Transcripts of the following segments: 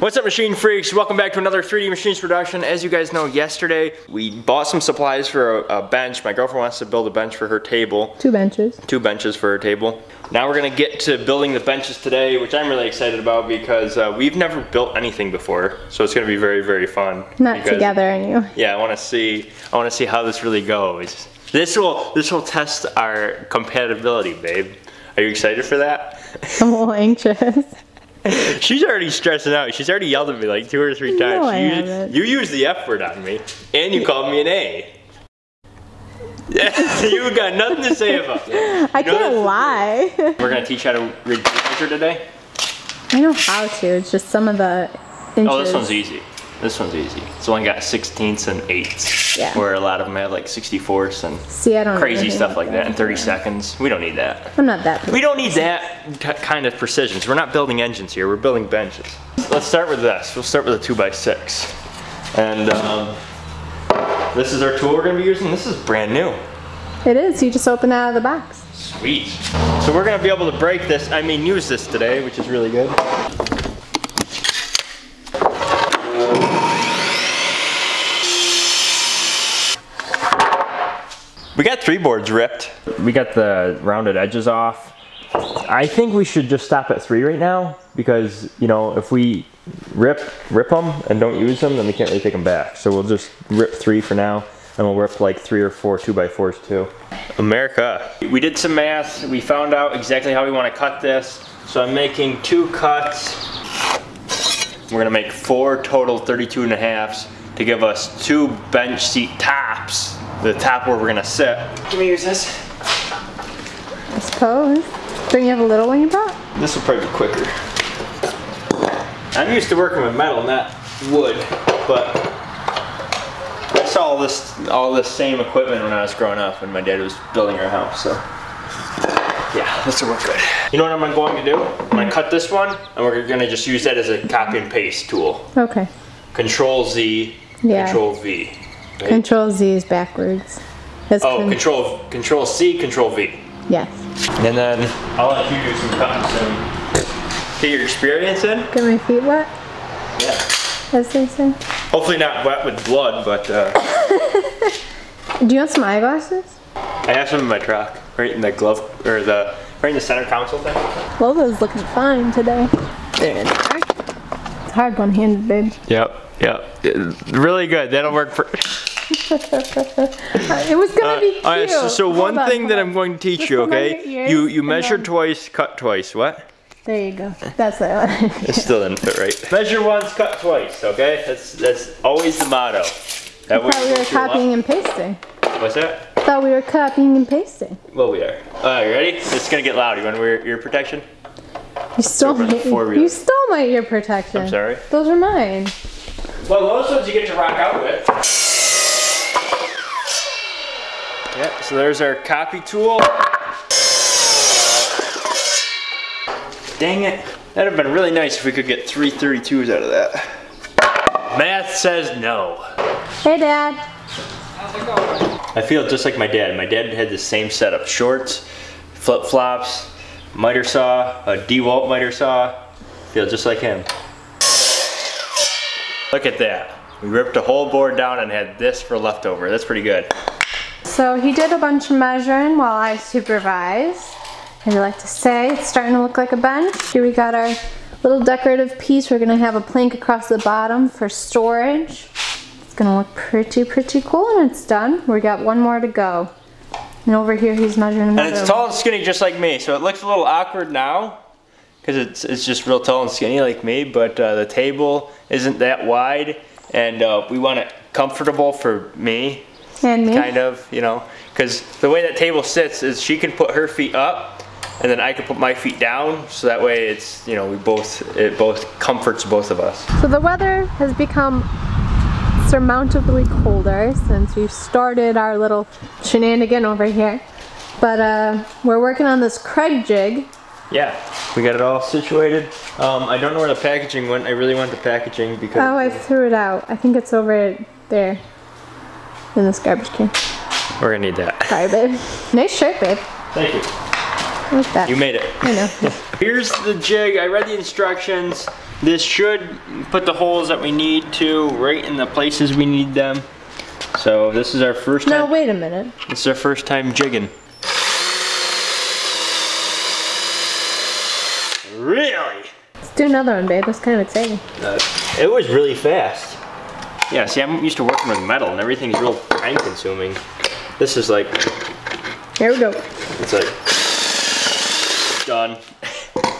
What's up machine freaks? Welcome back to another 3D Machines production. As you guys know, yesterday we bought some supplies for a, a, bench. My girlfriend wants to build a bench for her table. Two benches. Two benches for her table. Now we're gonna get to building the benches today, which I'm really excited about because uh, we've never built anything before. So it's gonna be very, very fun. Not together and you. Yeah, I wanna see, I wanna see how this really goes. This will, this will test our compatibility, babe. Are you excited for that? I'm a little anxious. She's already stressing out. She's already yelled at me like two or three times. No, I you, haven't. you used the F word on me, and you called me an A. Yeah, you got nothing to say about that. I can't lie. We're gonna teach how to read measure today. I know how to. It's just some of the inches. Oh, this one's easy. This one's easy. It's only got sixteenths and eighths. Yeah. Where a lot of them have like sixty-fourths and See, I don't crazy stuff like that in 30 seconds. We don't need that. I'm not that. We don't need that kind of precision. So we're not building engines here. We're building benches. Let's start with this. We'll start with a two by six. And um, this is our tool we're gonna be using. This is brand new. It is. You just open it out of the box. Sweet. So we're gonna be able to break this, I mean use this today, which is really good. We got three boards ripped. We got the rounded edges off. I think we should just stop at three right now because, you know, if we rip rip them and don't use them, then we can't really take them back. So we'll just rip three for now and we'll rip like three or four two by fours too. America. We did some math. We found out exactly how we want to cut this. So I'm making two cuts. We're gonna make four total 32 and a halves to give us two bench seat tops. The top where we're gonna sit. Can we use this? I suppose. Don't you have a little one you brought? This will probably be quicker. I'm used to working with metal, not wood, but I saw all this all this same equipment when I was growing up when my dad was building our house. So yeah, this will work good. You know what I'm going to do? I'm going to cut this one, and we're going to just use that as a copy and paste tool. Okay. Control Z, Yeah. Control V. right? Control Z is backwards. That's Oh, con- Control Control C, Control V. Yes. And then I'll let you do some cutting soon. Get your experience in. Get my feet wet, Yeah. as they say. Hopefully not wet with blood, but uh, Do you want some eyeglasses? I have some in my truck, right in the glove or the right in the center console thing. Logo's looking fine today. There they are. It's hard one-handed, babe. Yep, yep. Really good. That'll work for. It was gonna be cute. all right, so, so one on, thing that on. I'm going to teach Just you, okay? You you measure then- twice, cut twice. What? There you go. That's what I wanted. It still didn't fit right. Measure once, cut twice. Okay, that's that's always the motto. That way thought we were copying and pasting. What's that? thought we were copying and pasting. Well, we are. All right, you ready? It's gonna get loud. You want to wear ear protection? You stole my, you stole my ear protection. I'm sorry. Those are mine. Well, those ones you get to rock out with. Yeah, so there's our copy tool. Dang it. That'd have been really nice if we could get three 32s out of that. Math says no. Hey, Dad. How's it going? I feel just like my dad. My dad had the same setup. Shorts, flip flops, miter saw, a DeWalt miter saw. Feel just like him. Look at that. We ripped a whole board down and had this for leftover. That's pretty good. So he did a bunch of measuring while I supervised. As I like to say, it's starting to look like a bench. Here we got our little decorative piece. We're gonna have a plank across the bottom for storage. It's gonna look pretty, pretty cool and it's done. We got one more to go. And over here he's measuring And it's tall and skinny just like me, so it looks a little awkward now because it's, it's just real tall and skinny like me, but uh, the table isn't that wide and uh, we want it comfortable for me. Kind of, you know, because the way that table sits is she can put her feet up and then I can put my feet down so that way it's, you know, we both, it both comforts both of us. So the weather has become surmountably colder since we started our little shenanigan over here. But uh, we're working on this Kreg jig. Yeah, we got it all situated. Um, I don't know where the packaging went. I really want the packaging because Oh, I threw it out. I think it's over there in this garbage can. we're gonna need that. Sorry, babe. Nice shirt, babe. Thank you. I like that. You made it. I know. Here's the jig. I read the instructions. This should put the holes that we need to right in the places we need them. So this is our first No, time. wait a minute. This is our first time jigging. Really? Let's do another one, babe. That's kind of exciting. Uh, it was really fast. Yeah, see, I'm used to working with metal and everything's real time consuming. This is like, Here we go. it's like, done.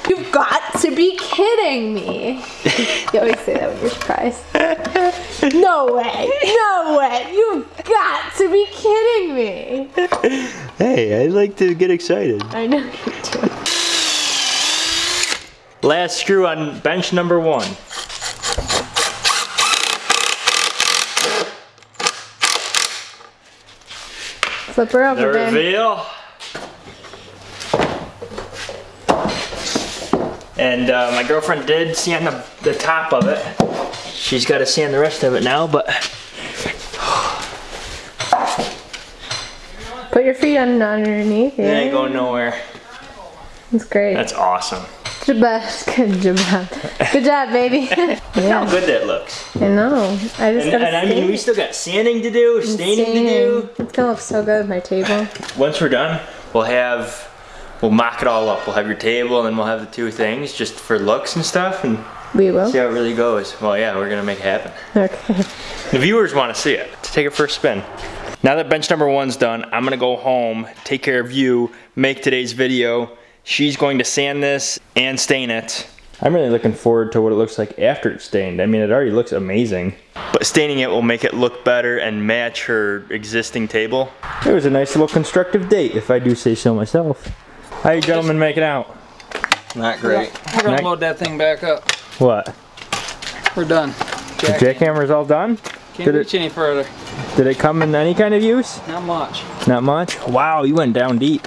You've got to be kidding me. you always say that when you're surprised. no way. No way. You've got to be kidding me. Hey, I like to get excited. I know you do. Last screw on bench number one. Flip her The over, babe. reveal. And uh, my girlfriend did sand the, the top of it. She's got to sand the rest of it now, but Put your feet on underneath. it ain't going nowhere. That's great. That's awesome. Good job. Good job. Good job, baby. How yeah. good that looks. I know. I just And, and I mean, we still got sanding to do, staining to do. It's gonna look so good with my table. Once we're done, we'll have, we'll mock it all up. We'll have your table and then we'll have the two things just for looks and stuff and We will. see how it really goes. Well, yeah, we're gonna make it happen. Okay. The viewers want to see it. To take a spin. Now that bench number one's done, I'm gonna go home, take care of you, make today's video. She's going to sand this and stain it. I'm really looking forward to what it looks like after it's stained. I mean, it already looks amazing. But staining it will make it look better and match her existing table. It was a nice little constructive date, if I do say so myself. How you gentlemen make it out? Not great. We're gonna Nick? load that thing back up. What? We're done. The Jack, jackhammer's all done? can't did it- reach any further. Did it come in any kind of use? Not much. Not much? Wow, you went down deep.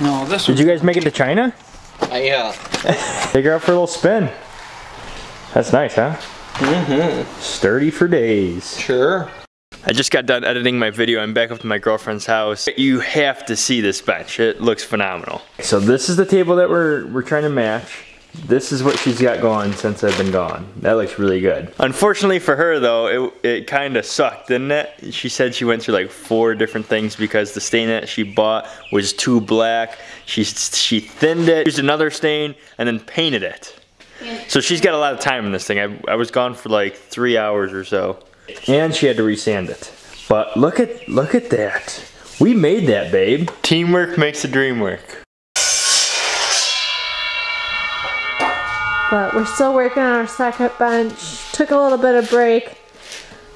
No, this Did you guys make it to China? yeah. Take her out for a little spin. That's nice, huh? Mm-hmm. Sturdy for days. Sure. I just got done editing my video. I'm back up to my girlfriend's house. You have to see this bench. It looks phenomenal. So this is the table that we're we're trying to match. This is what she's got going since I've been gone. That looks really good. Unfortunately for her though, it, it kind of sucked, didn't it? She said she went through like four different things because the stain that she bought was too black. She, she thinned it, used another stain, and then painted it. So she's got a lot of time in this thing. I, I was gone for like three hours or so. And she had to resand it. But look at look at that. We made that, babe. Teamwork makes the dream work. But we're still working on our second bench. Took a little bit of break.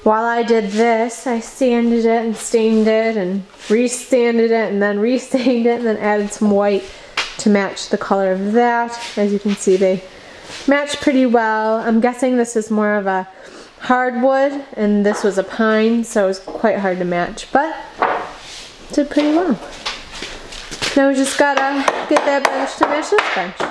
While I did this, I sanded it and stained it and re-sanded it and then re-stained it and then added some white to match the color of that. As you can see, they match pretty well. I'm guessing this is more of a hardwood and this was a pine, so it was quite hard to match, but did pretty well. Now we just gotta get that bench to match this bench.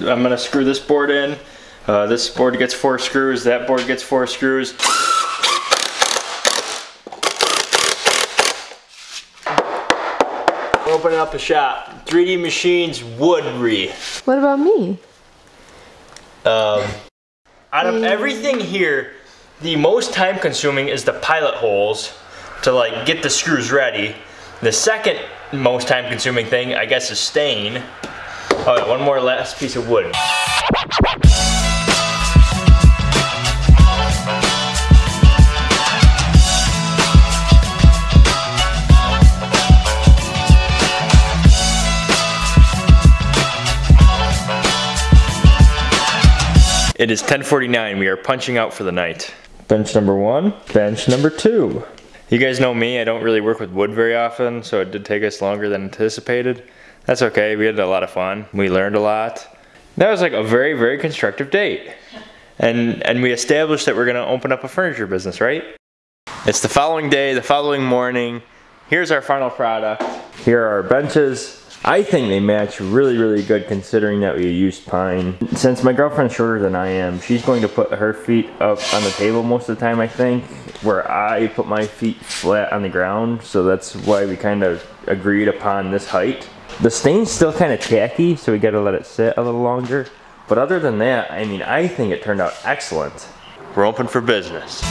I'm gonna screw this board in. Uh, this board gets four screws. That board gets four screws. Opening up a shop. 3D Machines Woodry. What about me? Um, out of everything here, the most time consuming is the pilot holes to like get the screws ready. The second most time consuming thing, I guess, is stain. Oh, yeah, one more last piece of wood. It is 10:49. We are punching out for the night. Bench number one. Bench number two. You guys know me. I don't really work with wood very often, so it did take us longer than anticipated. That's okay. We had a lot of fun. We learned a lot. That was like a very, very constructive date. And and we established that we're gonna open up a furniture business, right? It's the following day, the following morning. Here's our final product. Here are our benches. I think they match really, really good considering that we used pine. Since my girlfriend's shorter than I am, she's going to put her feet up on the table most of the time, I think, where I put my feet flat on the ground. So that's why we kind of agreed upon this height. The stain's still kind of tacky, so we gotta let it sit a little longer. But other than that, I mean, I think it turned out excellent. We're open for business.